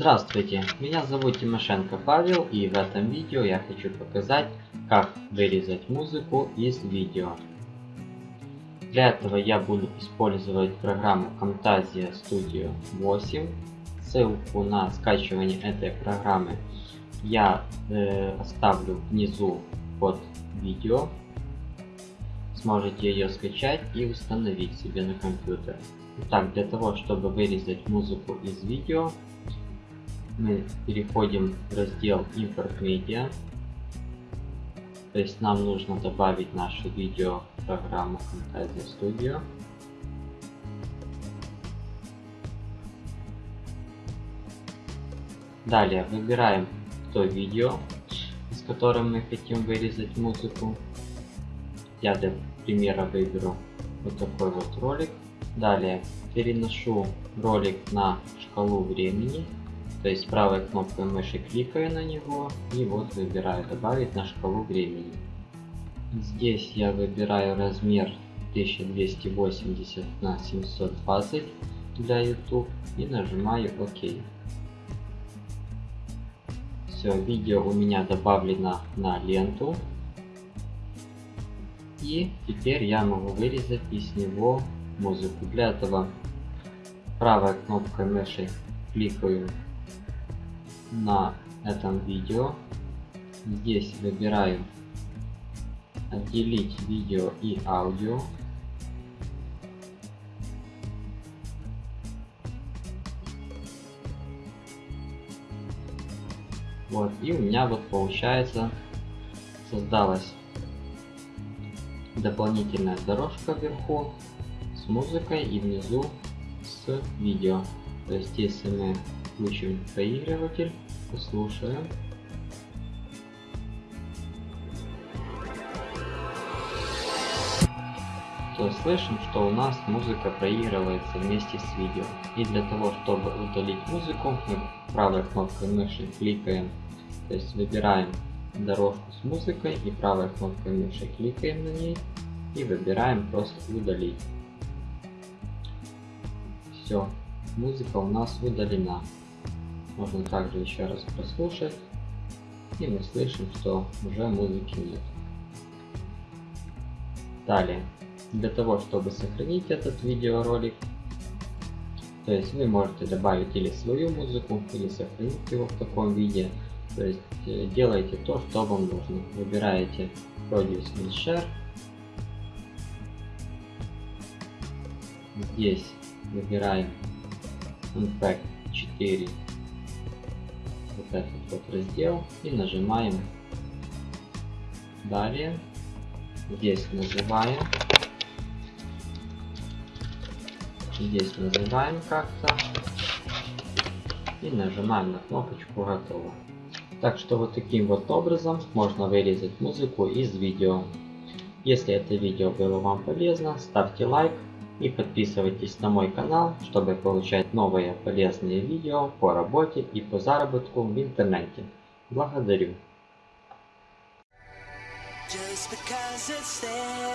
Здравствуйте, меня зовут Тимошенко Павел и в этом видео я хочу показать, как вырезать музыку из видео. Для этого я буду использовать программу Camtasia Studio 8. Ссылку на скачивание этой программы я э, оставлю внизу под видео. Сможете ее скачать и установить себе на компьютер. Итак, для того, чтобы вырезать музыку из видео, мы переходим в раздел Import Media. То есть нам нужно добавить наше видео в программу Camtasia Studio. Далее выбираем то видео, с которым мы хотим вырезать музыку. Я для примера выберу вот такой вот ролик. Далее переношу ролик на шкалу времени то есть правой кнопкой мыши кликаю на него и вот выбираю добавить на шкалу времени. Здесь я выбираю размер 1280 на 720 для YouTube и нажимаю ОК. Все, видео у меня добавлено на ленту. И теперь я могу вырезать из него музыку. Для этого правой кнопкой мыши кликаю на этом видео. Здесь выбираю отделить видео и аудио. Вот, и у меня вот получается создалась дополнительная дорожка вверху с музыкой и внизу с видео. То есть если мы Включим проигрыватель, послушаем. то слышим, что у нас музыка проигрывается вместе с видео. И для того, чтобы удалить музыку, мы правой кнопкой мыши кликаем, то есть выбираем дорожку с музыкой и правой кнопкой мыши кликаем на ней и выбираем просто удалить. Все, музыка у нас удалена. Можно также еще раз прослушать. И мы слышим, что уже музыки нет. Далее, для того, чтобы сохранить этот видеоролик, то есть вы можете добавить или свою музыку, или сохранить его в таком виде. То есть э, делайте то, что вам нужно. Выбираете Produce and Share. Здесь выбираем Unpack 4 вот этот вот раздел и нажимаем далее. Здесь называем. Здесь называем как-то. И нажимаем на кнопочку готово. Так что вот таким вот образом можно вырезать музыку из видео. Если это видео было вам полезно, ставьте лайк, и подписывайтесь на мой канал, чтобы получать новые полезные видео по работе и по заработку в интернете. Благодарю. Just because it's there.